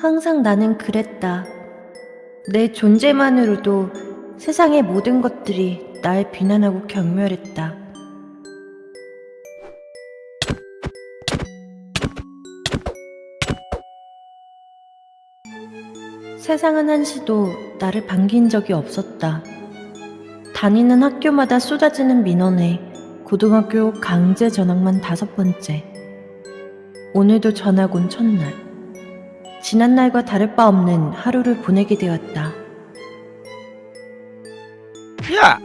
항상 나는 그랬다. 내 존재만으로도 세상의 모든 것들이 날 비난하고 경멸했다. 세상은 한시도 나를 반긴 적이 없었다. 다니는 학교마다 쏟아지는 민원에 고등학교 강제 전학만 다섯 번째. 오늘도 전학 온 첫날. 지난날과 다를 바 없는 하루를 보내게 되었다. 야!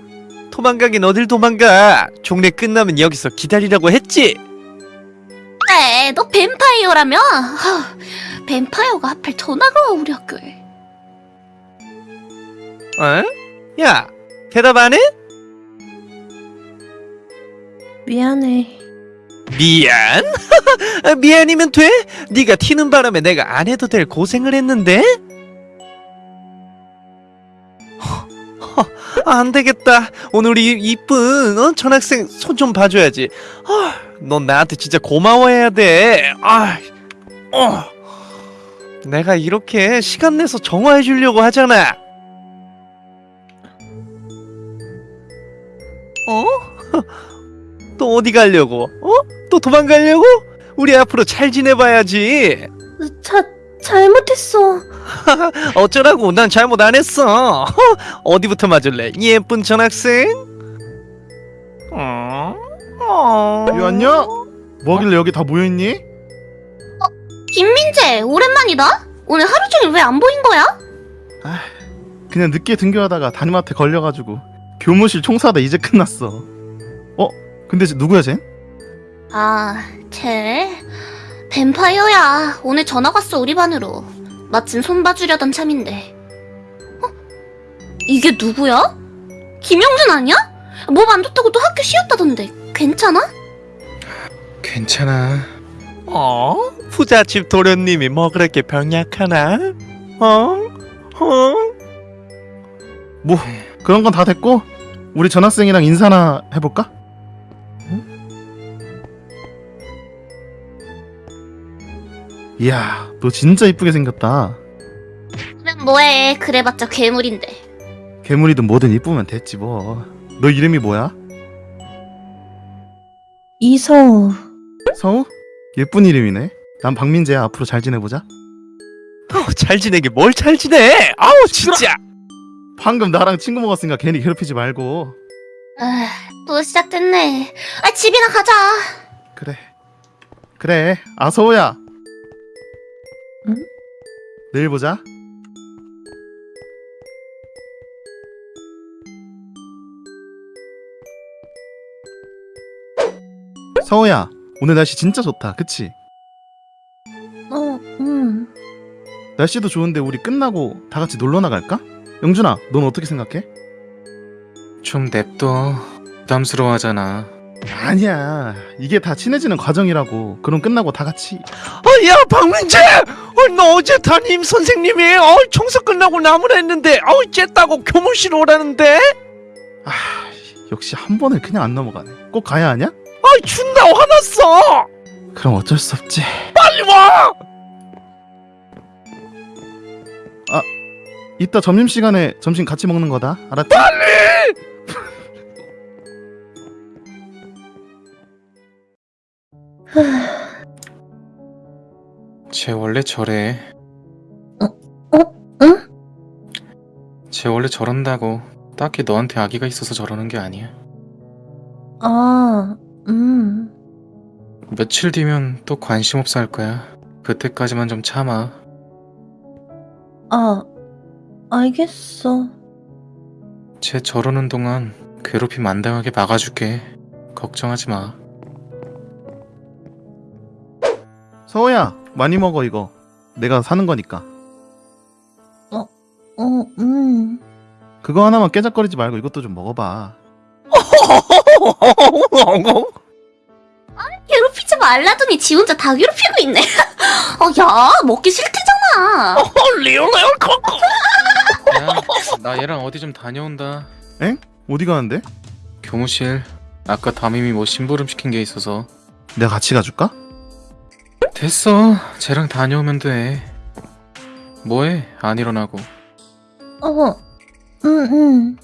도망가긴 어딜 도망가! 종례 끝나면 여기서 기다리라고 했지? 그래, 너 뱀파이어라며? 하, 뱀파이어가 하필 우리 학교에. 어? 야! 대답 안 해? 미안해. 미안? 아, 미안이면 돼? 네가 튀는 바람에 내가 안 해도 될 고생을 했는데? 허, 허, 안 되겠다. 오늘 우리 이쁜 어? 전학생 손 좀 봐줘야지. 아, 넌 나한테 진짜 고마워해야 돼. 아, 어. 내가 이렇게 시간 내서 정화해 주려고 하잖아. 어? 또 어디 가려고? 어? 또 도망가려고? 우리 앞으로 잘 지내봐야지. 자, 잘못했어. 어쩌라고? 난 잘못 안 했어. 어디부터 맞을래? 예쁜 전학생? 어? 어? 유한냐? 뭐길래 여기 다 모여있니? 김민재, 오랜만이다? 오늘 하루 종일 왜 안 보인 거야? 그냥 늦게 등교하다가 담임한테 걸려가지고 교무실 총사다 이제 끝났어 어? 근데 쟤 누구야 쟤? 아, 쟤 뱀파이어야. 오늘 전학 왔어 우리 반으로. 마침 손 봐주려던 참인데. 어? 이게 누구야? 김영준 아니야? 몸 안 좋다고 또 학교 쉬었다던데. 괜찮아? 괜찮아. 어? 부잣집 도련님이 뭐 그렇게 병약하나? 어? 어? 뭐 그런 건 다 됐고 우리 전학생이랑 인사나 해볼까? 이야 너 진짜 이쁘게 생겼다 그럼 뭐해. 그래봤자 괴물인데. 괴물이든 뭐든 이쁘면 됐지 뭐너 이름이 뭐야? 이서우. 서우? 예쁜 이름이네 난 박민재야 앞으로 잘 지내보자 아우, 잘 지내게 뭘 잘 지내? 아우 진짜. 방금 나랑 친구 먹었으니까 괜히 괴롭히지 말고 아, 또 시작됐네. 아, 집이나 가자. 그래 그래 아 서우야 응? 내일 보자 서우야 오늘 날씨 진짜 좋다 그치? 어, 음. 날씨도 좋은데 우리 끝나고 다 같이 놀러 나갈까? 영준아 넌 어떻게 생각해? 좀 냅둬. 부담스러워하잖아. 아니야 이게 다 친해지는 과정이라고 그럼 끝나고 다 같이 어, 야 박민재! 어, 너 어제 담임 선생님이 어, 청소 끝나고 나무라 했는데 어, 쨌다고 교무실 오라는데? 아 역시 한 번을 그냥 안 넘어가네 꼭 가야 하냐? 아 준다 화났어! 그럼 어쩔 수 없지 빨리 와! 이따 점심시간에 점심 같이 먹는 거다 알았지? 쟤 원래 저래. 어? 응? 쟤 원래 저런다고. 딱히 너한테 아기가 있어서 저러는 게 아니야. 아, 음. 며칠 뒤면 또 관심 없어 할 거야. 그때까지만 좀 참아. 아, 알겠어. 쟤 저러는 동안 괴롭힘 안 당하게 막아줄게. 걱정하지 마. 서호야 많이 먹어 이거 내가 사는 거니까 어, 음. 그거 하나만 깨작거리지 말고 이것도 좀 먹어봐 괴롭히지 말라더니 지 혼자 다 괴롭히고 있네. 어, 야, 먹기 싫대잖아. 리얼레얼 코코 야, 나 얘랑 어디 좀 다녀온다. 어디 가는데? 교무실. 아까 담임이 뭐 심부름 시킨 게 있어서. 내가 같이 가줄까? 됐어. 쟤랑 다녀오면 돼. 뭐해? 안 일어나고. 어, 응, 응.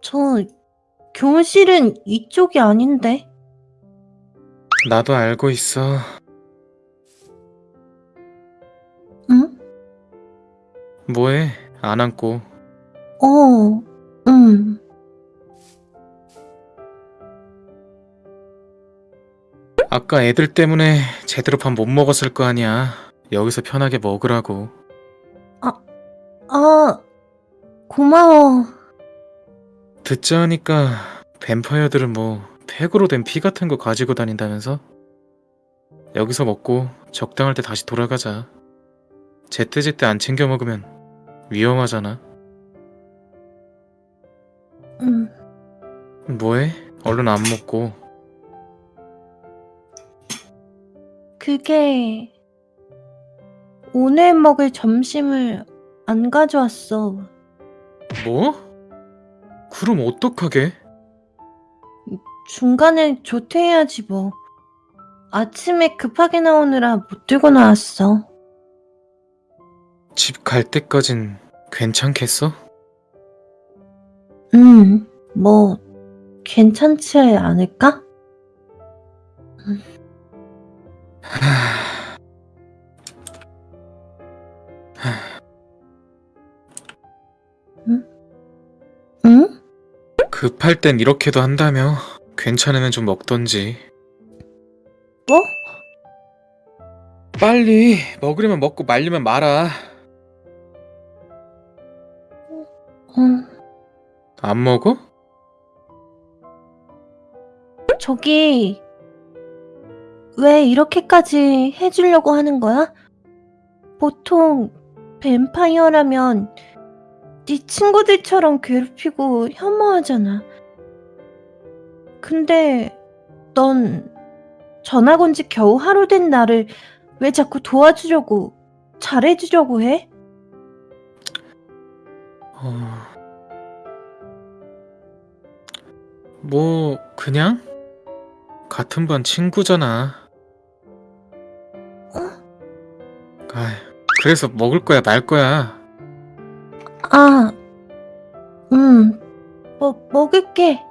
저 교실은 이쪽이 아닌데. 나도 알고 있어. 응? 뭐해? 안 앉고. 어, 응. 아까 애들 때문에 제대로 밥 못 먹었을 거 아니야. 여기서 편하게 먹으라고. 아, 고마워. 듣자 하니까 뱀파이어들은 뭐 팩으로 된 피 같은 거 가지고 다닌다면서? 여기서 먹고 적당할 때 다시 돌아가자. 제때제때 안 챙겨 먹으면 위험하잖아. 응. 뭐해? 얼른 안 먹고. 그게 오늘 먹을 점심을 안 가져왔어. 뭐? 그럼 어떡하게? 중간에 조퇴해야지 뭐. 아침에 급하게 나오느라 못 들고 나왔어. 집 갈 때까진 괜찮겠어? 음, 뭐 괜찮지 않을까? 응? 급할 땐 이렇게도 한다며. 괜찮으면 좀 먹던지. 뭐? 빨리 먹으려면 먹고 말리면 말아. 응. 안 먹어? 저기 왜 이렇게까지 해주려고 하는 거야? 보통 뱀파이어라면 네 친구들처럼 괴롭히고 혐오하잖아. 근데 넌 전학 온 지 겨우 하루 된 나를 왜 자꾸 도와주려고 잘해주려고 해? 어... 뭐 그냥 같은 반 친구잖아. 아, 그래서 먹을 거야 말 거야. 아, 음, 뭐 먹을게.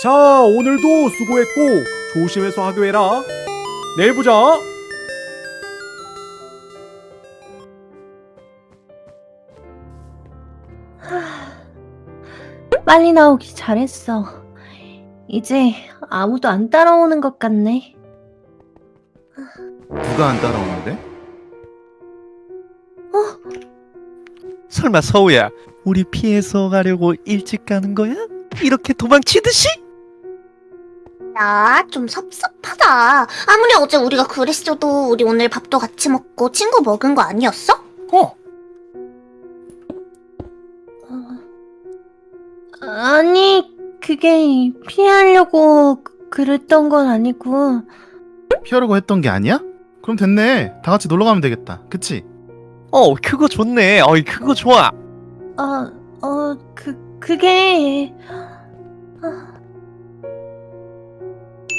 자, 오늘도 수고했고 조심해서 하교해라. 내일 보자. 빨리 나오기 잘했어. 이제 아무도 안 따라오는 것 같네. 누가 안 따라오는데? 설마 서우야, 우리 피해서 가려고 일찍 가는 거야? 이렇게 도망치듯이? 야, 좀 섭섭하다. 아무리 어제 우리가 그랬어도 우리 오늘 밥도 같이 먹고 친구 먹은 거 아니었어? 어, 어, 아니, 그게 피하려고 그- 그랬던 건 아니고, 피하려고 했던 게 아니야? 그럼 됐네. 다 같이 놀러 가면 되겠다. 그치? 어, 그거 좋네. 어이, 그거 좋아. 아, 어, 그, 그게,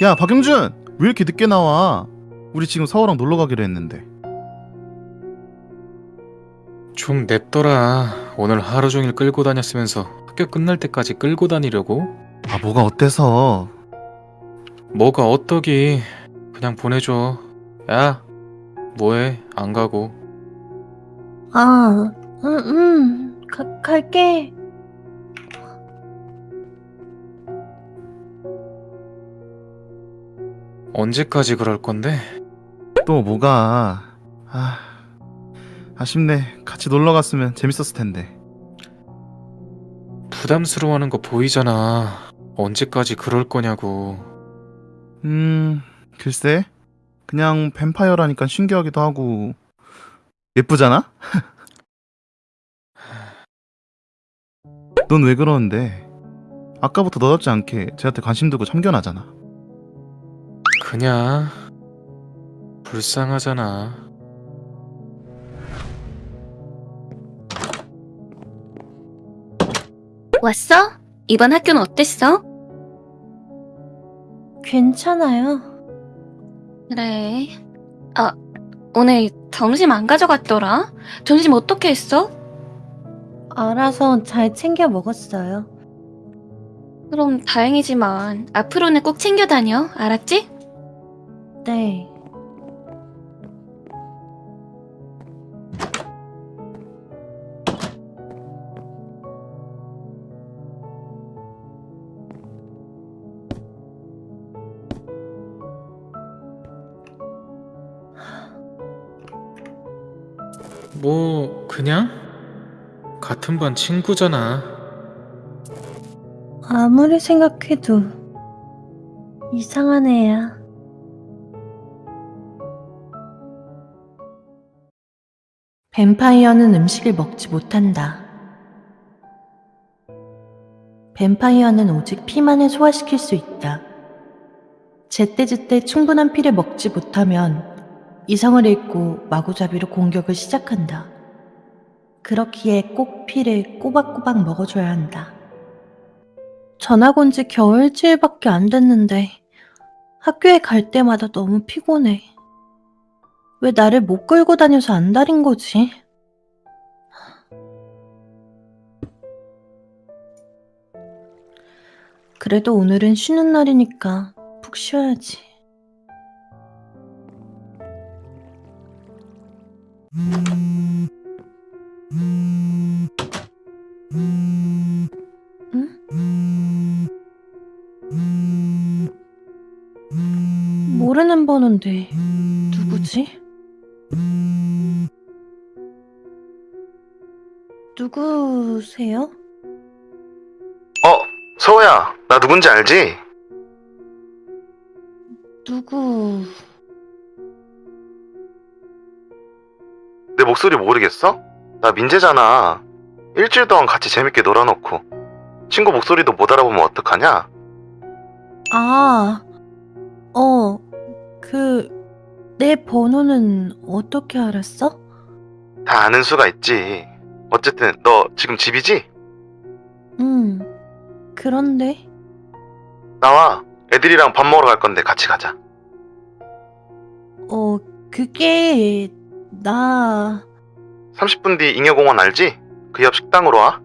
야, 박영준! 왜 이렇게 늦게 나와? 우리 지금 서울랑 놀러 가기로 했는데. 좀 냅둬라. 오늘 하루 종일 끌고 다녔으면서 학교 끝날 때까지 끌고 다니려고? 아, 뭐가 어때서? 뭐가 어떠기? 그냥 보내줘. 야, 뭐해? 안 가고. 아, 음, 음, 가, 갈게. 언제까지 그럴 건데? 또 뭐가? 아, 아쉽네. 같이 놀러 갔으면 재밌었을 텐데. 부담스러워하는 거 보이잖아. 언제까지 그럴 거냐고. 음, 글쎄. 그냥 뱀파이어라니까 신기하기도 하고. 예쁘잖아? 넌 왜 그러는데? 아까부터 너답지 않게 쟤한테 관심 두고 참견하잖아. 그냥 불쌍하잖아. 왔어? 이번 학교는 어땠어? 괜찮아요. 그래. 아, 오늘 점심 안 가져갔더라? 점심 어떻게 했어? 알아서 잘 챙겨 먹었어요. 그럼 다행이지만 앞으로는 꼭 챙겨 다녀. 알았지? 네. 뭐 그냥 같은 반 친구잖아. 아무리 생각해도 이상한 애야. 뱀파이어는 음식을 먹지 못한다. 뱀파이어는 오직 피만을 소화시킬 수 있다. 제때제때 충분한 피를 먹지 못하면 이성을 잃고 마구잡이로 공격을 시작한다. 그렇기에 꼭 피를 꼬박꼬박 먹어줘야 한다. 전학 온 지 겨우 일주일밖에 안 됐는데 학교에 갈 때마다 너무 피곤해. 왜 나를 못 끌고 다녀서 안달인 거지? 그래도 오늘은 쉬는 날이니까 푹 쉬어야지. 모르는 번호인데 누구지? 누구세요? 어, 서호야, 나 누군지 알지? 누구... 내 목소리 모르겠어? 나 민재잖아. 일주일 동안 같이 재밌게 놀아놓고 친구 목소리도 못 알아보면 어떡하냐? 아, 어, 그, 내 번호는 어떻게 알았어? 다 아는 수가 있지. 어쨌든 너 지금 집이지? 응, 그런데, 나와. 애들이랑 밥 먹으러 갈 건데 같이 가자. 어, 그게, 나, 30분 뒤 잉여공원 알지? 그 옆 식당으로 와.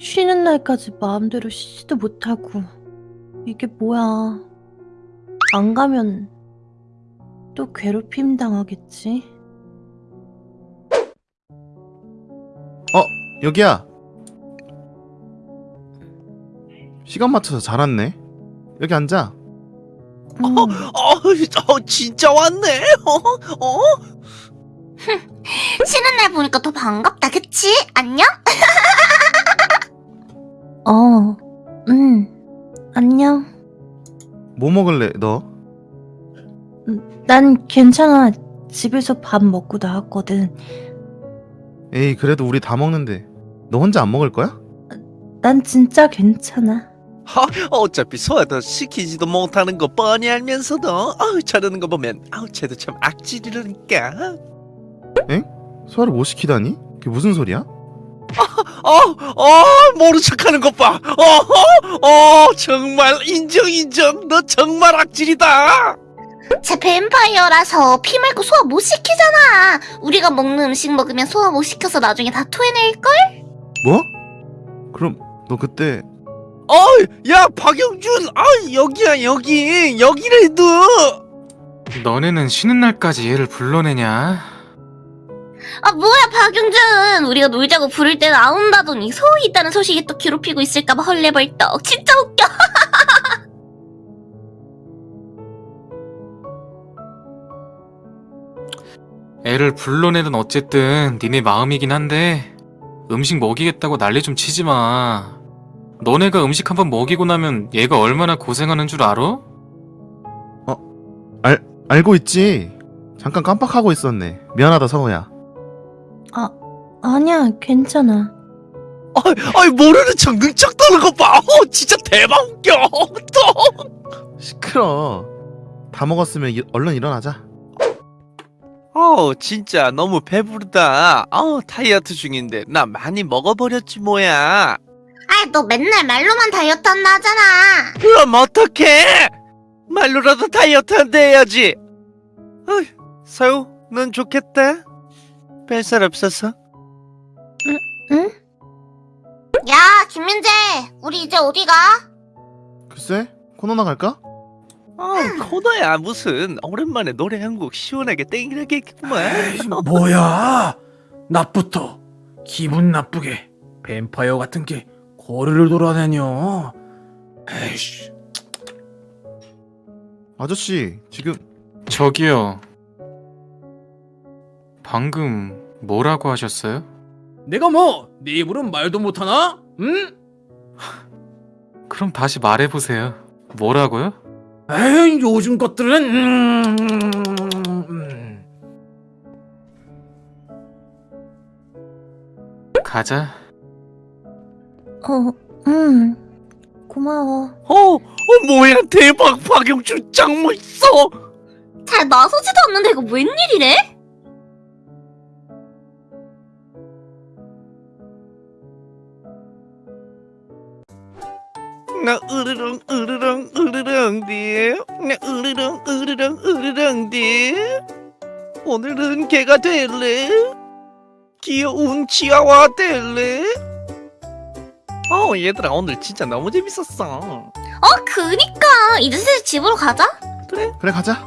쉬는 날까지 마음대로 쉬지도 못하고, 이게 뭐야. 안 가면, 또 괴롭힘 당하겠지? 여기야. 시간 맞춰서 잘 왔네. 여기 앉아. 응. 어, 어, 진짜 왔네. 어, 어? 쉬는 날 보니까 더 반갑다, 그치? 안녕? 어, 응, 안녕. 뭐 먹을래, 너? 난 괜찮아. 집에서 밥 먹고 나왔거든. 에이, 그래도 우리 다 먹는데. 너 혼자 안 먹을 거야? 난 진짜 괜찮아. 하, 어차피 소화도 시키지도 못하는 거 뻔히 알면서도 아우 저러는 거 보면 아우 쟤도 참 악질이라니까. 소화를 못 시키다니? 그게 무슨 소리야? 어, 어, 모른 척하는 것 봐. 어, 어, 정말 인정 인정. 너 정말 악질이다. 쟤 뱀파이어라서 피 말고 소화 못 시키잖아. 우리가 먹는 음식 먹으면 소화 못 시켜서 나중에 다 토해낼걸? 뭐? 그럼 너 그때 어, 야 박영준, 아 여기야 여기 여기래도. 너네는 쉬는 날까지 얘를 불러내냐? 아 뭐야 박용준 우리가 놀자고 부를 때 나온다더니 소위 있다는 소식이 또 괴롭히고 있을까봐 헐레벌떡 진짜 웃겨 애를 불러내든 어쨌든 니네 마음이긴 한데 음식 먹이겠다고 난리 좀 치지 마. 너네가 음식 한 번 먹이고 나면 얘가 얼마나 고생하는 줄 알아? 알고 있지? 잠깐 깜빡하고 있었네. 미안하다, 서호야. 아니야, 괜찮아. 아이, 아이 모르는 척 능척 떠는 거 봐. 어, 진짜 대박 웃겨. 또. 시끄러. 다 먹었으면 이- 얼른 일어나자. 어, 진짜 너무 배부르다. 어, 다이어트 중인데 나 많이 먹어버렸지 뭐야. 아이, 너 맨날 말로만 다이어트 한다 하잖아. 그럼 어떡해? 말로라도 다이어트 한다 해야지. 어이, 서우, 넌 좋겠다. 뺄살 없어서. 야, 김민재, 우리 이제 어디 가? 글쎄, 코너나 갈까? 어, 코너야 무슨 오랜만에 노래 한 곡 시원하게 땡기라겠구만. 뭐야? 낮부터 기분 나쁘게 뱀파이어 같은 게 거리를 돌아다녀. 에이씨. 아저씨, 지금 저기요. 방금 뭐라고 하셨어요? 내가 뭐 네 입으로는 말도 못하나? 응? 그럼 다시 말해보세요. 뭐라고요? 에이 요즘 것들은 음, 음. 가자. 어, 음. 고마워. 어, 어 뭐야 대박 박영준 짱 멋있어. 잘 나서지도 않는데 이거 웬일이래? 나 으르렁 으르렁 으르렁 뒤. 나 으르렁 으르렁 으르렁 뒤. 오늘은 개가 될래? 귀여운 치아와 될래? 어 얘들아 오늘 진짜 너무 재밌었어. 어, 그니까. 이제 슬슬 집으로 가자. 그래? 그래 가자.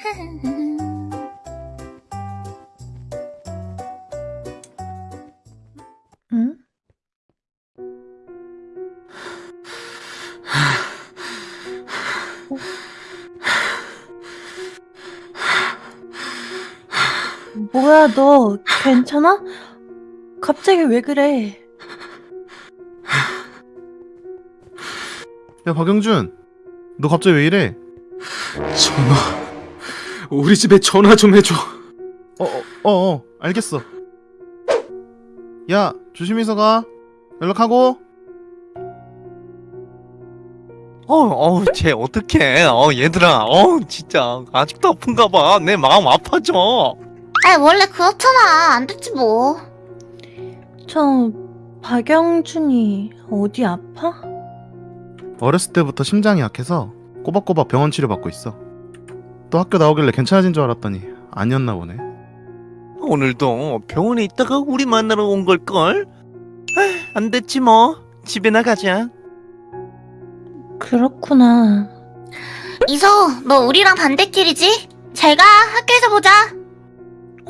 뭐야, 너 괜찮아? 갑자기 왜 그래? 야 박영준, 너 갑자기 왜 이래? 전화. 우리 집에 전화 좀 해줘. 어, 어, 어, 어 알겠어. 야, 조심해서 가. 연락하고. 어, 어, 쟤 어떡해. 어, 얘들아. 어, 진짜. 아직도 아픈가 봐. 내 마음 아파져. 아이, 원래 그렇잖아. 안 됐지 뭐. 저, 박영준이 어디 아파? 어렸을 때부터 심장이 약해서 꼬박꼬박 병원 치료 받고 있어. 또 학교 나오길래 괜찮아진 줄 알았더니 아니었나 보네. 오늘도 병원에 있다가 우리 만나러 온 걸걸? 아, 안 됐지 뭐. 집에나 가자. 그렇구나. 이소, 너 우리랑 반대길이지? 잘 가. 학교에서 보자.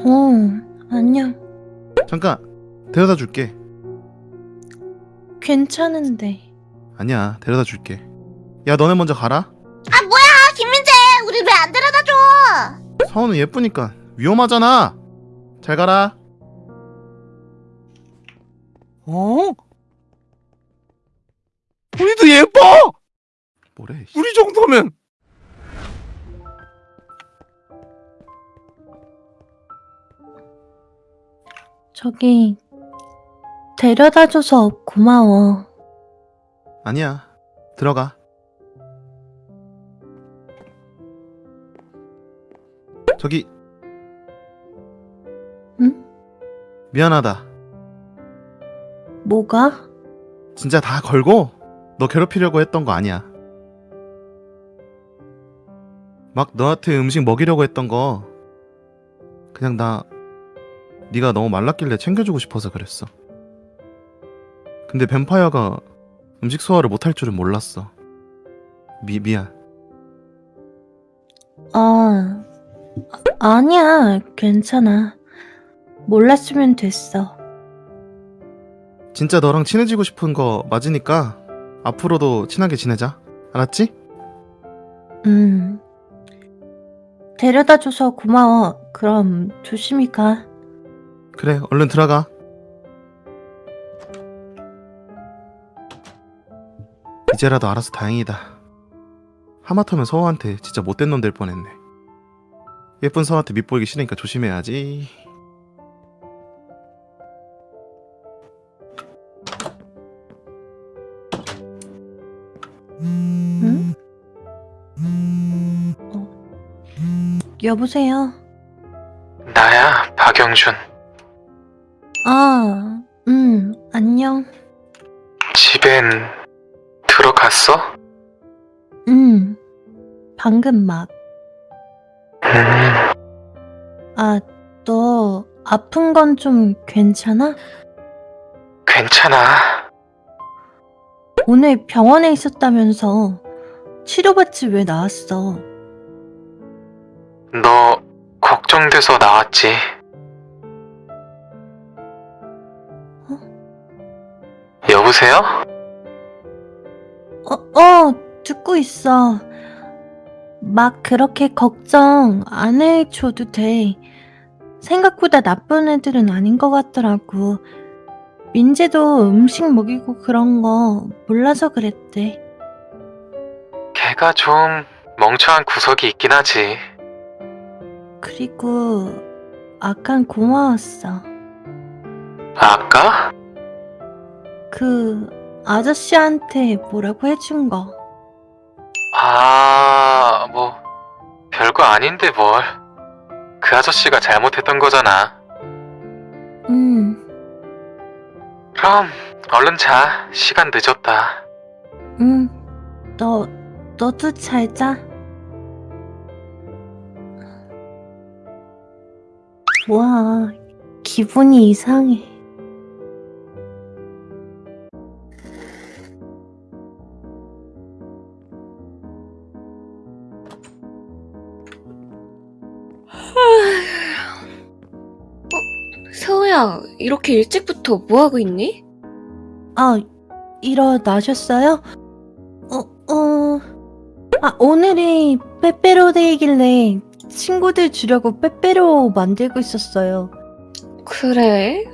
어, 안녕. 잠깐 데려다 줄게. 괜찮은데. 아니야 데려다 줄게. 야 너네 먼저 가라. 아, 뭐야, 김민재. 우리 왜 안 데려다 줘? 서원은 예쁘니까 위험하잖아. 잘 가라. 어? 우리도 예뻐! 뭐래? 우리 정도면. 저기, 데려다줘서 고마워. 아니야. 들어가. 저기 응? 미안하다. 뭐가? 진짜 다 걸고 너 괴롭히려고 했던 거 아니야. 막 너한테 음식 먹이려고 했던 거 그냥 나 네가 너무 말랐길래 챙겨주고 싶어서 그랬어. 근데 뱀파이어가 음식 소화를 못할 줄은 몰랐어. 미 미안. 아, 아, 아니야. 괜찮아. 몰랐으면 됐어. 진짜 너랑 친해지고 싶은 거 맞으니까 앞으로도 친하게 지내자. 알았지? 음. 데려다줘서 고마워. 그럼 조심히 가. 그래 얼른 들어가. 이제라도 알아서 다행이다. 하마터면 서호한테 진짜 못된 놈 될 뻔했네. 예쁜 서호한테 밑보이기 싫으니까 조심해야지. 어? 여보세요? 나야 박영준. 아, 음, 안녕. 집엔 들어갔어? 음, 방금 막. 음, 아, 너 아픈 건 좀 괜찮아? 괜찮아. 오늘 병원에 있었다면서 치료받지 왜 나왔어? 너 걱정돼서 나왔지. 여보세요? 어, 어, 듣고 있어. 막 그렇게 걱정 안 해줘도 돼. 생각보다 나쁜 애들은 아닌 것 같더라고. 민재도 음식 먹이고 그런 거 몰라서 그랬대. 걔가 좀 멍청한 구석이 있긴 하지. 그리고 아깐 고마웠어. 아까? 그 아저씨한테 뭐라고 해준 거. 아, 뭐 별거 아닌데 뭘. 그 아저씨가 잘못했던 거잖아. 응, 그럼 얼른 자. 시간 늦었다. 응. 너, 너도 잘 자. 와, 기분이 이상해. 서우야, 이렇게 일찍부터 뭐하고 있니? 아, 일어나셨어요? 어, 어. 아, 오늘이 빼빼로 데이길래 친구들 주려고 빼빼로 만들고 있었어요. 그래?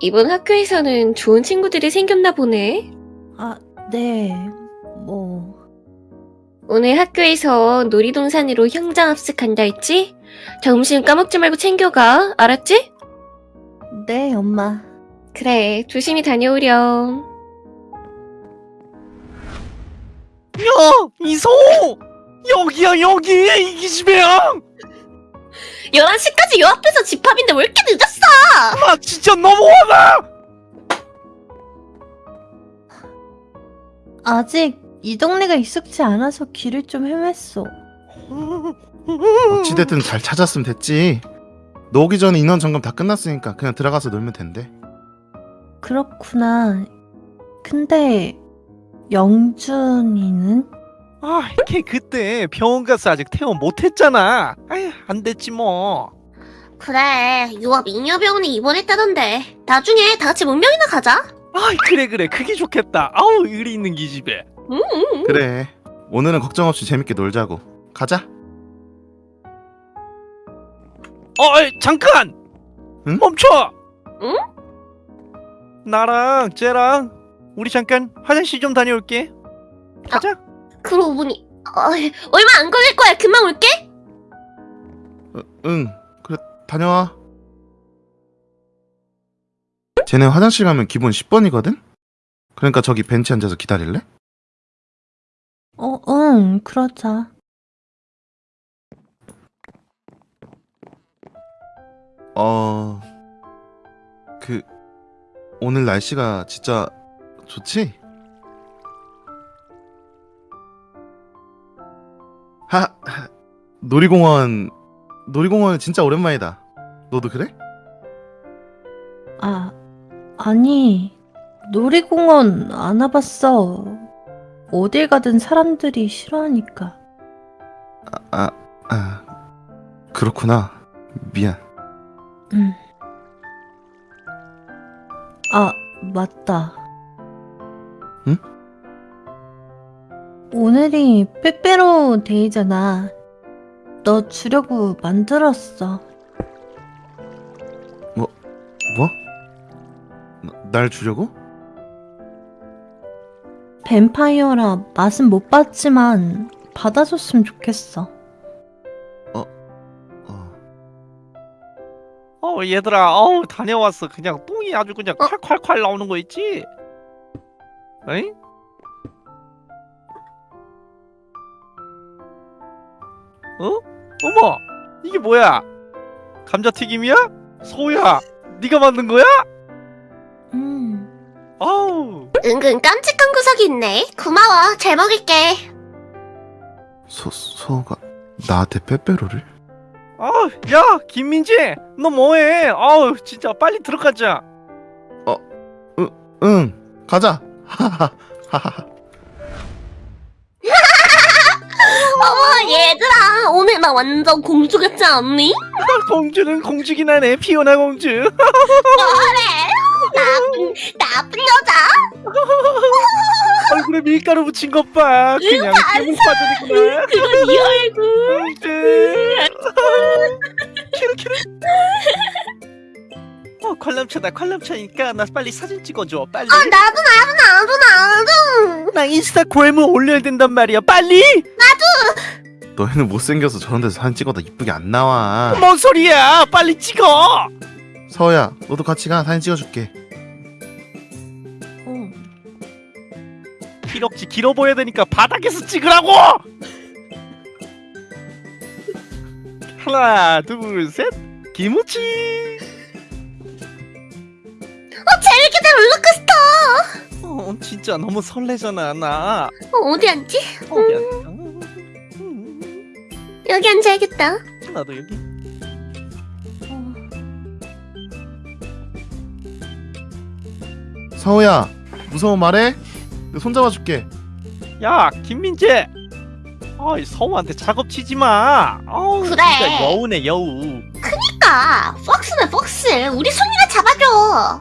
이번 학교에서는 좋은 친구들이 생겼나 보네. 아, 네. 뭐. 오늘 학교에서 놀이동산으로 형장 합숙한다 했지? 점심 까먹지 말고 챙겨가. 알았지? 네, 엄마. 그래, 조심히 다녀오렴. 야, 이소! 여기야, 여기! 이 기 집애야! 11시까지 요 앞에서 집합인데 왜 이렇게 늦었어? 나 진짜 너무 화나! 아직 이 동네가 익숙지 않아서 길을 좀 헤맸어. 어찌됐든 잘 찾았으면 됐지. 너 오기 전에 인원 점검 다 끝났으니까 그냥 들어가서 놀면 된대. 그렇구나. 근데 영준이는? 아, 걔 그때 병원 가서 아직 퇴원 못했잖아. 아휴, 안 됐지 뭐. 그래, 유압 잉여병원에 입원했다던데. 나중에 다 같이 문명이나 가자. 아, 그래 그래, 그게 좋겠다. 아우, 의리 있는 기집애. 음. 그래. 오늘은 걱정 없이 재밌게 놀자고. 가자. 어, 어이, 잠깐! 응? 멈춰! 응? 나랑 쟤랑 우리 잠깐 화장실 좀 다녀올게. 가자. 그러고 보니 어, 얼마 안 걸릴 거야. 금방 올게. 어, 응. 그래 다녀와. 쟤네 화장실 가면 기본 10번이거든? 그러니까 저기 벤치 앉아서 기다릴래? 어, 응, 그러자. 어... 그... 오늘 날씨가 진짜 좋지? 하... 하, 놀이공원... 놀이공원 진짜 오랜만이다. 너도 그래? 아, 아니, 놀이공원 안 와봤어. 어딜 가든 사람들이 싫어하니까. 아... 아... 그렇구나. 미안. 응. 아, 맞다. 응? 오늘이 빼빼로 데이잖아. 너 주려고 만들었어. 뭐? 나- 날 주려고? 뱀파이어라 맛은 못 봤지만 받아줬으면 좋겠어. 어... 어, 얘들아, 어우, 다녀왔어. 그냥 똥이 아주 그냥 어? 콸콸콸 나오는 거 있지? 에이? 어? 어머 이게 뭐야 감자튀김이야? 소야 네가 만든 거야? 음. 아우 은근 깜찍한 구석이 있네. 고마워. 잘 먹을게. 소 소가 나한테 빼빼로를? 아야 김민지 너 뭐해 아우 진짜 빨리 들어가자 응 가자. 하하하하. 어머, 얘들아. 오늘 나 완전 공주 같지 않니? 공주는 공주긴 하네 피오나 공주 뭐래? 나쁜, 나쁜 여자? 얼굴에 밀가루 묻힌 것봐. 그냥 깨물 빠져있구나. 그건 네 얼굴. 키르 키르 어 관람차다 관람차니까 나 빨리 사진 찍어줘 빨리. 아, 나도, 나도, 나도, 나도. 나 인스타그램에 올려야 된단 말이야 빨리! 너희는 못생겨서 저런 데서 사진 찍어도 이쁘게 안 나와. 뭔 소리야! 빨리 찍어! 서우야 너도 같이 가. 사진 찍어줄게. 기럭지 길어 보여야 되니까 바닥에서 찍으라고 하나 둘셋 김우치 어, 재밌겠다, 롤러코스터. 어 진짜 너무 설레잖아 나 어, 어디 앉지? 어디 앉아 음, 여기 앉아야겠다. 나도 여기 서우야 무서운 말해? 내가 손 잡아줄게. 야 김민재 아이 서우한테 작업 치지 마 아우 그래. 진짜 여우네 여우 그니까, 폭스네, 폭스. 우리 손이나 잡아줘.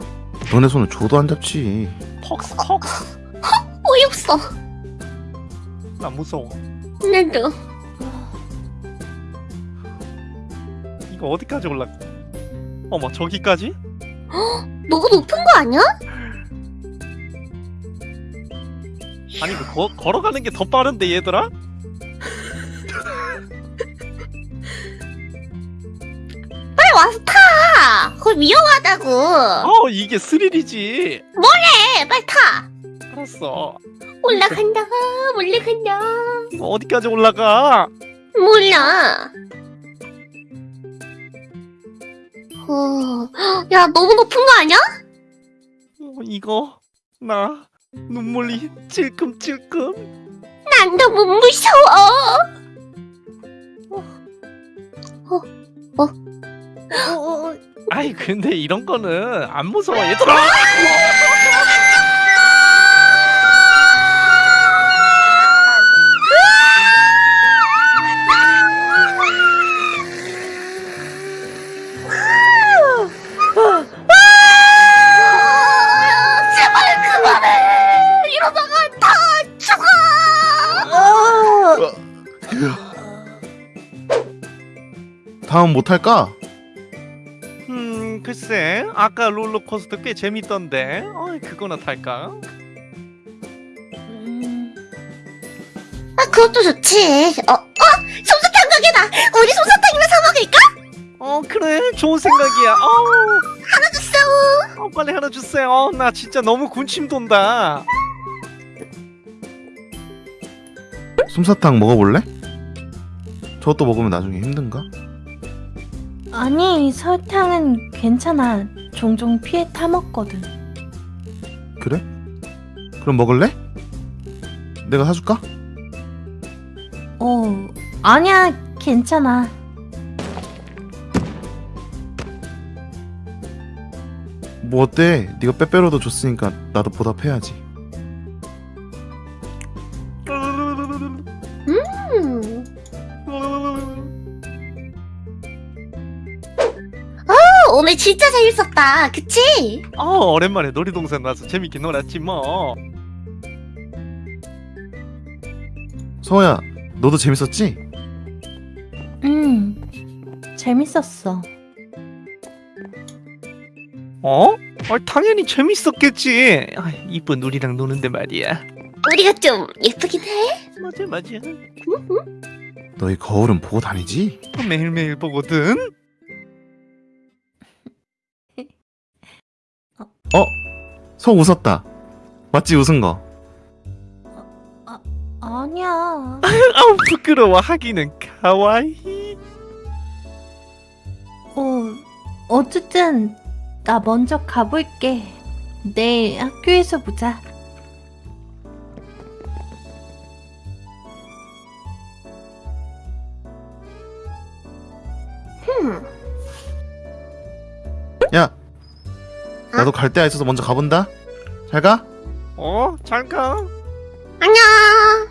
너네 손을 줘도 안 잡지. 퍽스 퍽스 어이없어. 나 무서워 나도. 이거 어디까지 올라가 어머 저기까지? 너무 높은 거 아니야? 아니 그 거, 걸어가는 게 더 빠른데 얘들아? 빨리 와서 타. 그거 위험하다고. 어 이게 스릴이지 네, 빨리 타. 알았어 올라간다, 올라간다. 이거 어디까지 올라가 몰라. 어, 야, 너무 높은 거 아니야? 어, 이거 나 눈물이 찔끔찔끔. 난 너무 무서워. 아이 근데 이런 거는 안 무서워 얘들아 할까? 음 글쎄 아까 롤러코스터 꽤 재밌던데 어이 그거나 탈까? 음. 아, 그것도 좋지. 어, 어, 솜사탕 가게다. 우리 솜사탕이나 사 먹을까? 어 그래 좋은 생각이야 어우 하나 주세요. 어, 빨리 하나 주세요 어, 나 진짜 너무 군침 돈다 솜사탕 먹어볼래? 저것도 먹으면 나중에 힘든가? 아니, 설탕은 괜찮아. 종종 피해 타먹거든. 그래? 그럼 먹을래? 내가 사줄까? 어, 아니야, 괜찮아. 뭐 어때? 네가 빼빼로도 줬으니까 나도 보답해야지. 진짜 재밌었다. 그치? 어 오랜만에 놀이동산 와서 재밌게 놀았지 뭐 서우야, 너도 재밌었지? 음, 재밌었어. 어? 아, 당연히 재밌었겠지 아, 이쁜 우리랑 노는데 말이야 우리가 좀 예쁘긴 해. 맞아 맞아 너희 거울은 보고 다니지? 매일매일 보거든 어? 서 웃었다. 맞지 웃은 거? 아, 아 아니야. 아 부끄러워 하기는 가와이. 어 어쨌든 나 먼저 가볼게. 내일 학교에서 보자. 야 나도 갈 데가 있어서 먼저 가본다. 잘 가. 어? 잘 가. 안녕.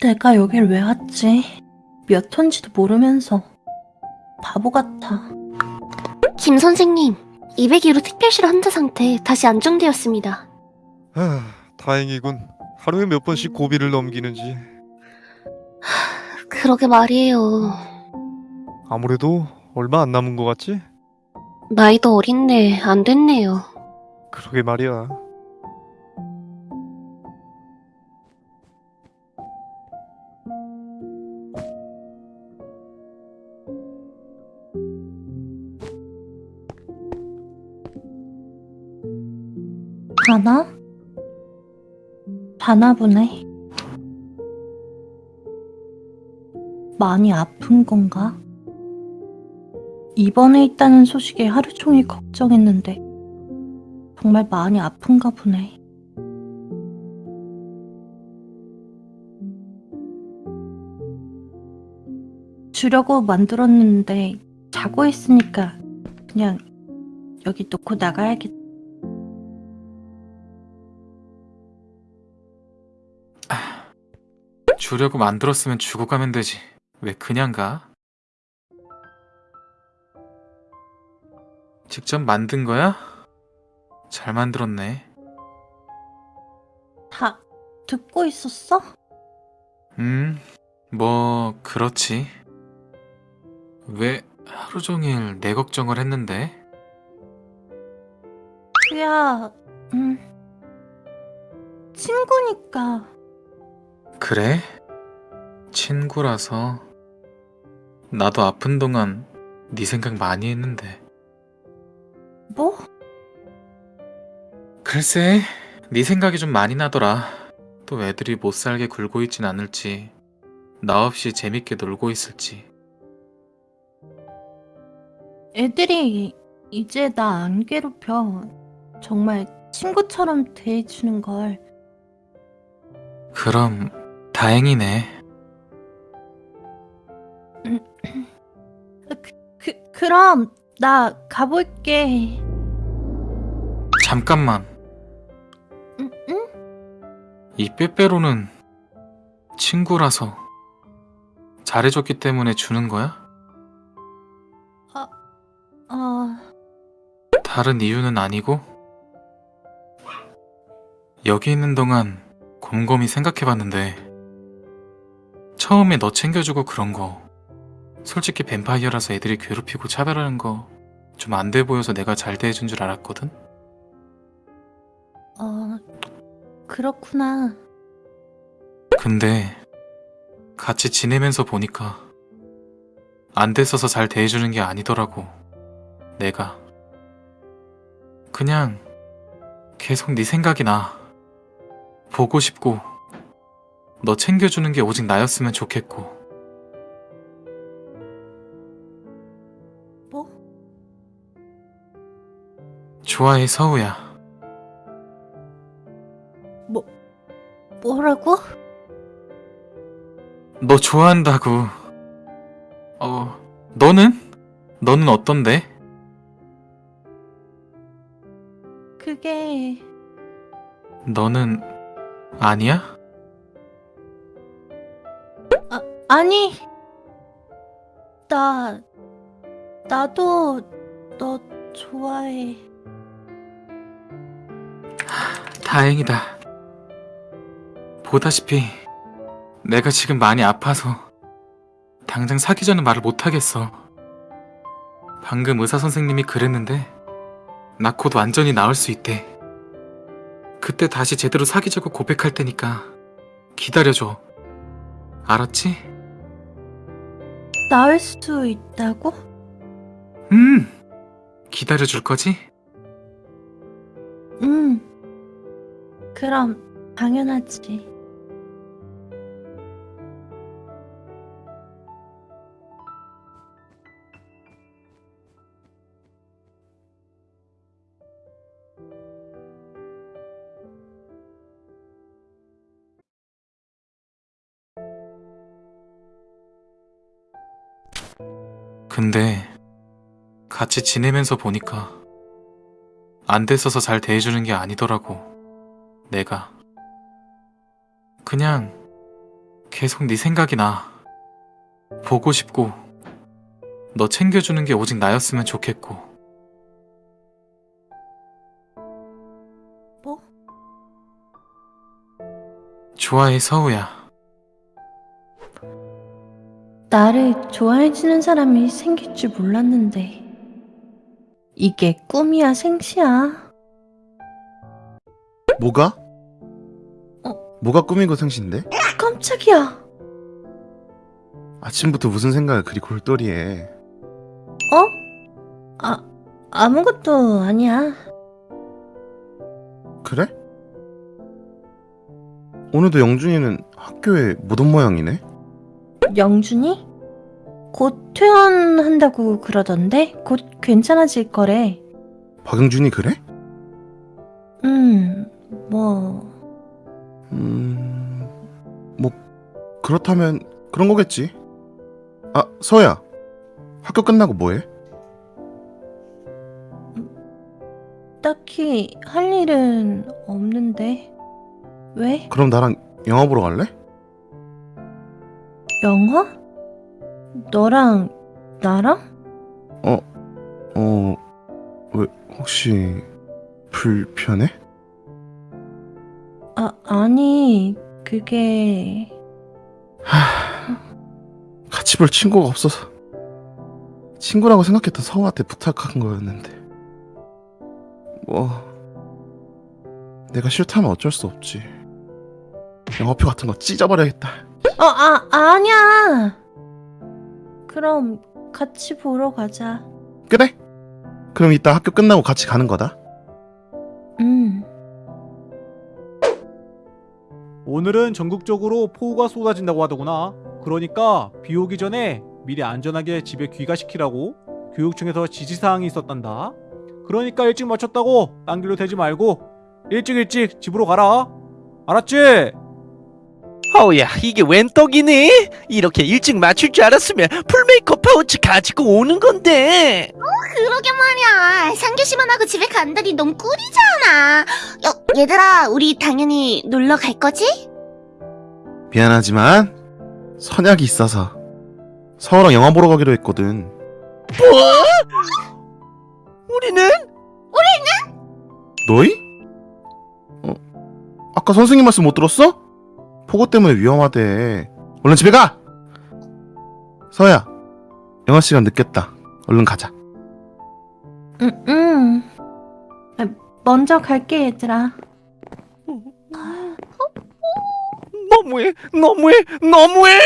내가 여길 왜 왔지? 몇 톤지도 모르면서 바보 같아. 김 선생님, 202로 특별실 환자 상태 다시 안정되었습니다. 아, 다행이군. 하루에 몇 번씩 고비를 넘기는지. 그러게 말이에요. 아무래도 얼마 안 남은 것 같지? 나이도 어린데 안 됐네요. 그러게 말이야. 가나? 가나 보네. 많이 아픈 건가? 입원해 있다는 소식에 하루 종일 걱정했는데 정말 많이 아픈가 보네. 주려고 만들었는데 자고 있으니까 그냥 여기 놓고 나가야겠다. 주려고 만들었으면 주고 가면 되지. 왜 그냥 가? 직접 만든 거야? 잘 만들었네. 다 듣고 있었어? 음, 뭐, 그렇지. 왜 하루 종일 내 걱정을 했는데? 그야, 음, 친구니까. 그래? 친구라서. 나도 아픈 동안 네 생각 많이 했는데. 뭐? 글쎄, 네 생각이 좀 많이 나더라. 또 애들이 못 살게 굴고 있진 않을지, 나 없이 재밌게 놀고 있을지. 애들이 이제 나 안 괴롭혀. 정말 친구처럼 대해주는 걸. 그럼 다행이네. 그, 그럼 나 가볼게. 잠깐만, 응? 응? 이 빼빼로는 친구라서 잘해줬기 때문에 주는 거야? 어, 다른 이유는 아니고? 여기 있는 동안 곰곰이 생각해봤는데 처음에 너 챙겨주고 그런 거 솔직히 뱀파이어라서 애들이 괴롭히고 차별하는 거 좀 안 돼 보여서 내가 잘 대해준 줄 알았거든? 어, 그렇구나. 근데 같이 지내면서 보니까 안 됐어서 잘 대해주는 게 아니더라고 내가 그냥 계속 네 생각이 나 보고 싶고 너 챙겨주는 게 오직 나였으면 좋겠고 좋아해 서우야 뭐라고? 너 좋아한다고 어 너는? 너는 어떤데? 그게, 너는 아니야? 아니. 나, 나도 너 좋아해. 다행이다. 보다시피 내가 지금 많이 아파서 당장 사귀자는 말을 못하겠어. 방금 의사 선생님이 그랬는데 나 곧 완전히 나을 수 있대. 그때 다시 제대로 사귀자고 고백할 테니까 기다려줘. 알았지? 나을 수 있다고? 음! 기다려줄 거지? 응. 그럼 당연하지. 근데 같이 지내면서 보니까 안 됐어서 잘 대해주는 게 아니더라고. 내가. 그냥 계속 네 생각이 나. 보고 싶고 너 챙겨주는 게 오직 나였으면 좋겠고. 뭐? 좋아해 서우야. 나를 좋아해주는 사람이 생길 줄 몰랐는데 이게 꿈이야 생시야 뭐가? 어. 뭐가 꾸미고 생신데? 깜짝이야 아침부터 무슨 생각을 그리 골똘히해 어? 아 아무것도 아니야 그래? 오늘도 영준이는 학교에 못 온 모양이네? 영준이? 곧 퇴원한다고 그러던데 곧 괜찮아질 거래 박영준이 그래? 음 뭐 음... 뭐 그렇다면 그런 거겠지 아 서야 학교 끝나고 뭐해? 딱히 할 일은 없는데 왜? 그럼 나랑 영화 보러 갈래? 영화? 너랑 나랑? 어... 왜 혹시 불편해? 아 아니 그게 같이 볼 친구가 없어서 친구라고 생각했던 서우한테 부탁한 거였는데 뭐 내가 싫다면 어쩔 수 없지 영화표 같은 거 찢어버려야겠다 어, 아, 아니야. 그럼 같이 보러 가자. 그래? 그럼 이따 학교 끝나고 같이 가는 거다 오늘은 전국적으로 폭우가 쏟아진다고 하더구나. 그러니까 비 오기 전에 미리 안전하게 집에 귀가시키라고 교육청에서 지시사항이 있었단다. 그러니까 일찍 마쳤다고 딴 길로 대지 말고 일찍 일찍 집으로 가라. 알았지? 어우야 이게 웬 떡이니? 이렇게 일찍 맞출 줄 알았으면 풀메이크업 파우치 가지고 오는 건데 그러게 말이야. 상규씨만 하고 집에 간다니 너무 꿀이잖아. 여, 얘들아, 우리 당연히 놀러 갈 거지? 미안하지만 선약이 있어서 서우랑 영화 보러 가기로 했거든 뭐? 우리는? 너희? 어? 아까 선생님 말씀 못 들었어? 폭우 때문에 위험하대 얼른 집에 가! 서야 영화 시간 늦겠다 얼른 가자 응, 응. 아, 먼저 갈게, 얘들아. 너무해 너무해 너무해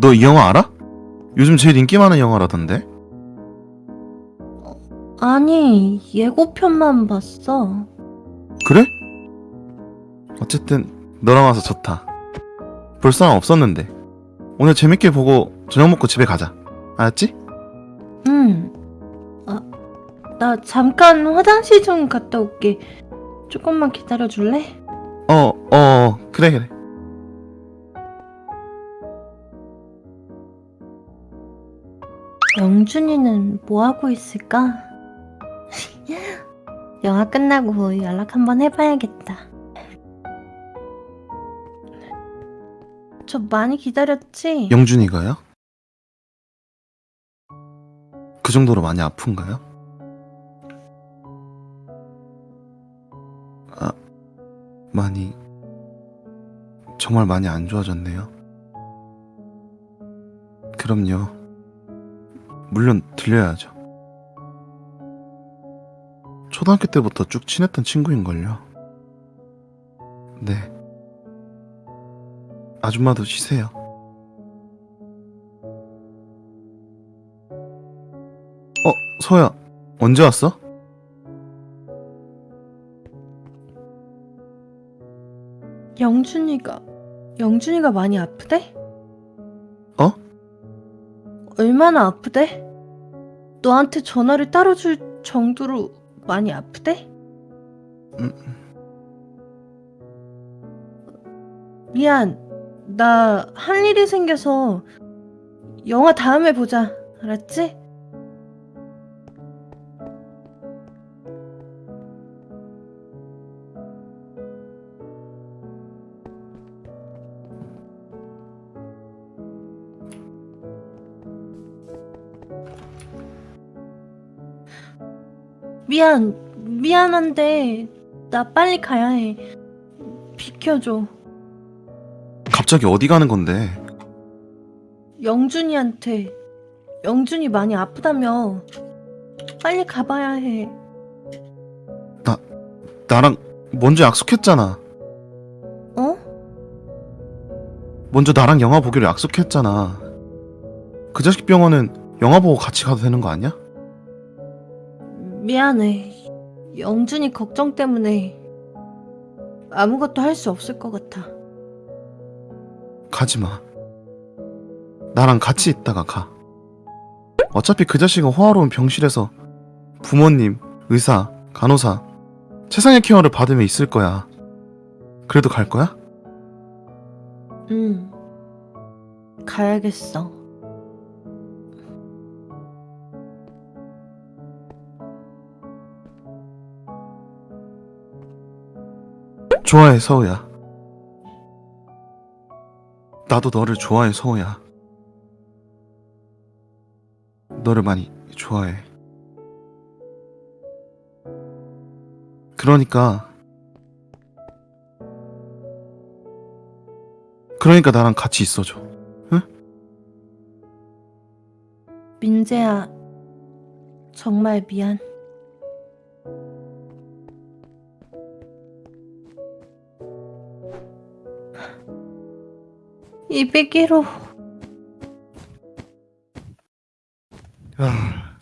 너 이 영화 알아? 요즘 제일 인기 많은 영화라던데 아니, 예고편만 봤어. 그래? 어쨌든 너랑 와서 좋다 볼 사람 없었는데 오늘 재밌게 보고 저녁 먹고 집에 가자 알았지? 응. 아, 나 잠깐 화장실 좀 갔다 올게. 조금만 기다려 줄래? 어, 어, 어, 그래, 그래. 영준이는 뭐 하고 있을까? 영화 끝나고 연락 한번 해봐야겠다. 저 많이 기다렸지? 영준이가요? 그 정도로 많이 아픈가요? 아, 많이, 정말 많이 안 좋아졌네요. 그럼요. 물론 들려야죠. 초등학교 때부터 쭉 친했던 친구인걸요. 네. 아줌마도 쉬세요. 어, 소야, 언제 왔어? 영준이가 영준이가 많이 아프대? 어? 얼마나 아프대? 너한테 전화를 따로 줄 정도로 많이 아프대? 음. 미안 나 할 일이 생겨서 영화 다음에 보자. 알았지? 미안, 미안한데 나 빨리 가야 해. 비켜줘. 갑자기 어디 가는 건데? 영준이한테 영준이 많이 아프다며 빨리 가봐야 해. 나랑 먼저 약속했잖아. 어? 먼저 나랑 영화 보기로 약속했잖아. 그 자식 병원은 영화 보고 같이 가도 되는 거 아니야? 미안해. 영준이 걱정 때문에 아무것도 할 수 없을 것 같아. 가지 마. 나랑 같이 있다가 가. 어차피 그 자식은 호화로운 병실에서 부모님, 의사, 간호사, 최상의 케어를 받으며 있을 거야. 그래도 갈 거야? 응. 가야겠어. 좋아해, 서우야. 나도 너를 좋아해, 서우야. 너를 많이 좋아해. 그러니까 그러니까 나랑 같이 있어줘. 민재야, 정말 미안. 이백일호 아,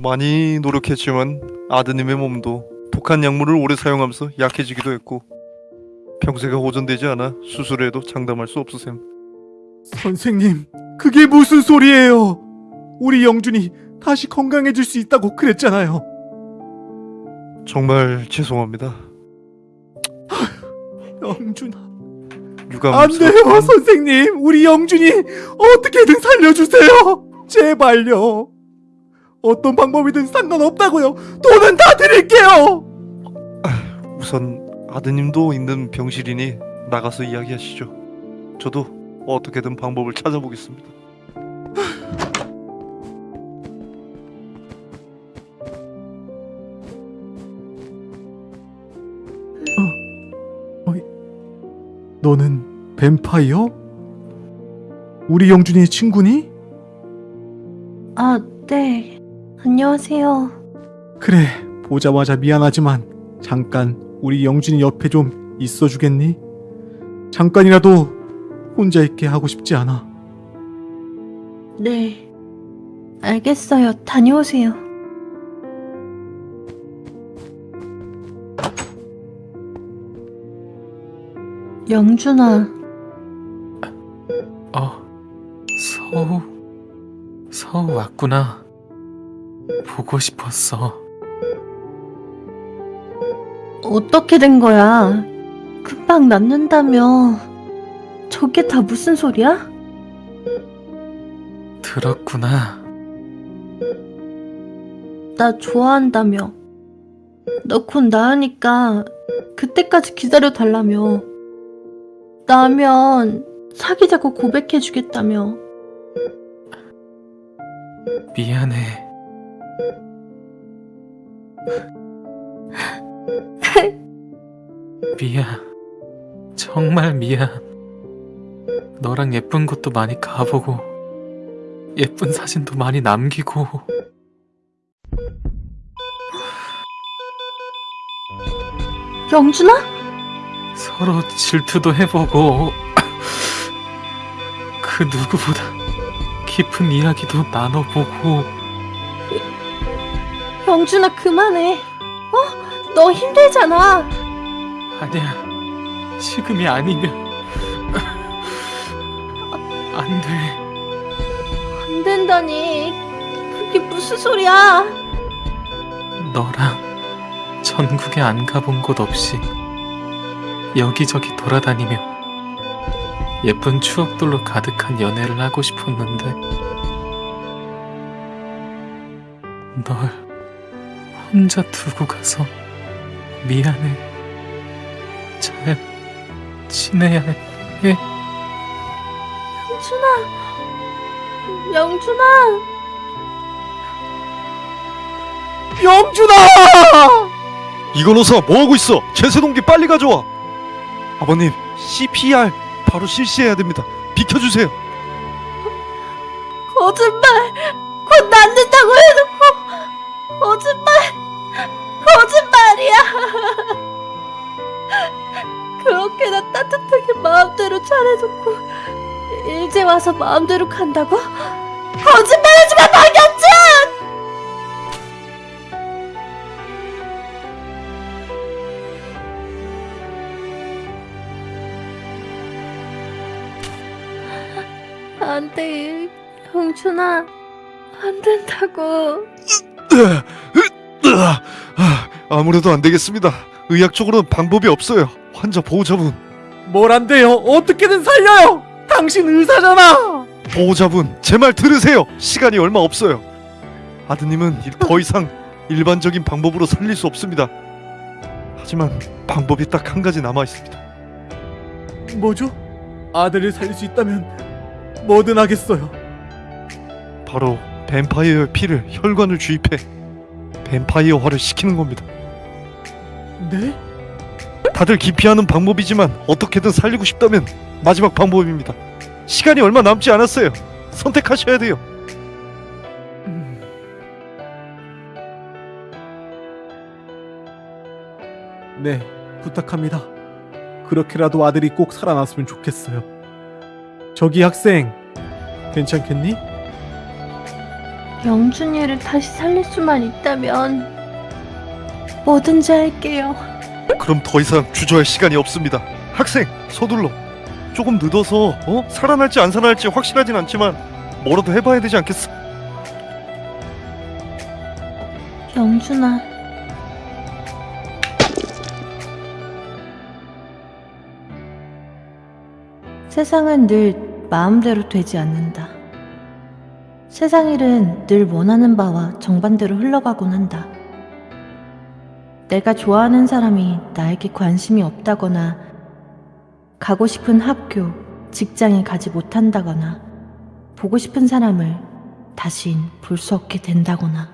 많이 노력했지만 아드님의 몸도 독한 약물을 오래 사용하면서 약해지기도 했고 병세가 호전되지 않아 수술해도 장담할 수 없으셈. 선생님, 그게 무슨 소리예요? 우리 영준이 다시 건강해질 수 있다고 그랬잖아요. 정말 죄송합니다. 영준아. 유감 안 돼요, 선생님. 우리 영준이 어떻게든 살려주세요. 제발요. 어떤 방법이든 상관없다고요. 돈은 다 드릴게요. 우선 아드님도 있는 병실이니 나가서 이야기하시죠. 저도 어떻게든 방법을 찾아보겠습니다. 너는 뱀파이어? 우리 영준이 친구니? 아, 네. 안녕하세요. 그래, 보자마자 미안하지만 잠깐 우리 영준이 옆에 좀 있어주겠니? 잠깐이라도 혼자 있게 하고 싶지 않아. 네. 알겠어요. 다녀오세요. 영준아, 어, 서우, 서우 왔구나. 보고 싶었어. 어떻게 된 거야? 금방 낫는다며. 저게 다 무슨 소리야? 들었구나. 나 좋아한다며. 너 곧 나으니까 그때까지 기다려 달라며. 나면 사귀자고 고백해 주겠다며. 미안해. 미안. 정말 미안. 너랑 예쁜 곳도 많이 가보고, 예쁜 사진도 많이 남기고, 영준아? 서로 질투도 해보고, 그 누구보다 깊은 이야기도 나눠보고, 영준아 그만해. 어? 너 힘들잖아. 아니야. 지금이 아니면, 안 돼. 안 된다니. 그게 무슨 소리야? 너랑 전국에 안 가본 곳 없이 여기저기 돌아다니며 예쁜 추억들로 가득한 연애를 하고 싶었는데 널 혼자 두고 가서 미안해. 잘 지내야 해. 영준아, 영준아. 영준아! 이건호사 뭐하고 있어? 제세 동기 빨리 가져와 아버님 CPR 바로 실시해야 됩니다 비켜주세요 거짓말! 곧 낫는다고 해놓고 거짓말! 거짓말이야! 그렇게나 따뜻하게 마음대로 잘해놓고 일제 와서 마음대로 간다고? 거짓말하지 마 박영준! 안 돼 영준아 안 된다고 아, 아무래도 안 되겠습니다 의학적으로는 방법이 없어요 환자 보호자분 뭘 안 돼요? 어떻게든 살려요! 당신 의사잖아! 보호자분 제 말 들으세요 시간이 얼마 없어요 아드님은 이- 더 이상 일반적인 방법으로 살릴 수 없습니다 하지만 방법이 딱 한 가지 남아 있습니다 뭐죠? 아들을 살릴 수 있다면 뭐든 하겠어요. 바로 뱀파이어의 피를 혈관을 주입해 뱀파이어화를 시키는 겁니다 네? 다들 기피하는 방법이지만 어떻게든 살리고 싶다면 마지막 방법입니다. 시간이 얼마 남지 않았어요. 선택하셔야 돼요. 음. 네, 부탁합니다. 그렇게라도 아들이 꼭 살아났으면 좋겠어요. 저기 학생, 괜찮겠니? 영준이를 다시 살릴 수만 있다면 뭐든지 할게요 그럼 더 이상 주저할 시간이 없습니다. 학생, 서둘러. 조금 늦어서 어? 살아날지 안 살아날지 확실하진 않지만 뭐라도 해봐야 되지 않겠어? 영준아 세상은 늘 마음대로 되지 않는다. 세상 일은 늘 원하는 바와 정반대로 흘러가곤 한다. 내가 좋아하는 사람이 나에게 관심이 없다거나, 가고 싶은 학교, 직장에 가지 못한다거나, 보고 싶은 사람을 다신 볼 수 없게 된다거나.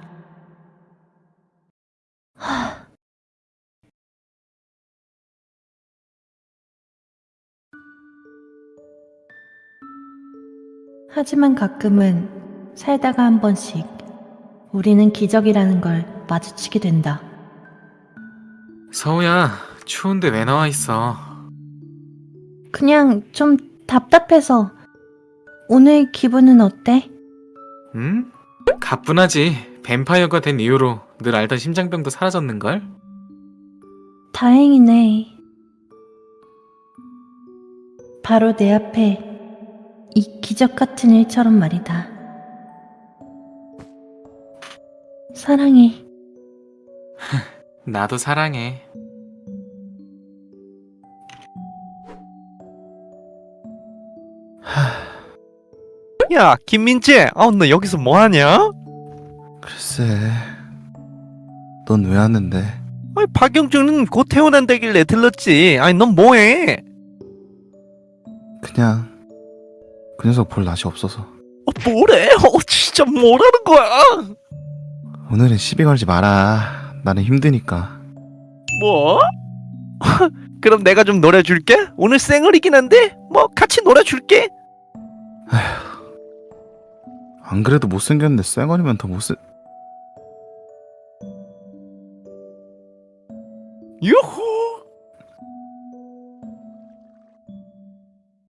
하 지만 가끔은 살다가 한 번씩 우리는 기적이라는 걸 마주치게 된다. 서우야, 추운데 왜 나와 있어? 그냥 좀 답답해서 오늘 기분은 어때? 응? 가뿐하지. 뱀파이어가 된 이후로 늘 알던 심장병도 사라졌는걸? 다행이네. 바로 내 앞에 이 기적 같은 일처럼 말이다. 사랑해. 나도 사랑해. 야, 김민재, 아, 너 여기서 뭐 하냐? 글쎄, 넌 왜 왔는데? 아니, 박영준은 곧 태어난다길래 들렀지. 아니, 넌 뭐해? 그냥 그 녀석 볼 낯이 없어서 어, 뭐래? 어, 진짜 뭐라는 거야? 오늘은 시비 걸지 마라. 나는 힘드니까. 뭐? 그럼 내가 좀 놀아줄게. 오늘 생얼이긴 한데 뭐 같이 놀아줄게. 안 그래도 못생겼는데 쌩얼이면 더 못생... 유후!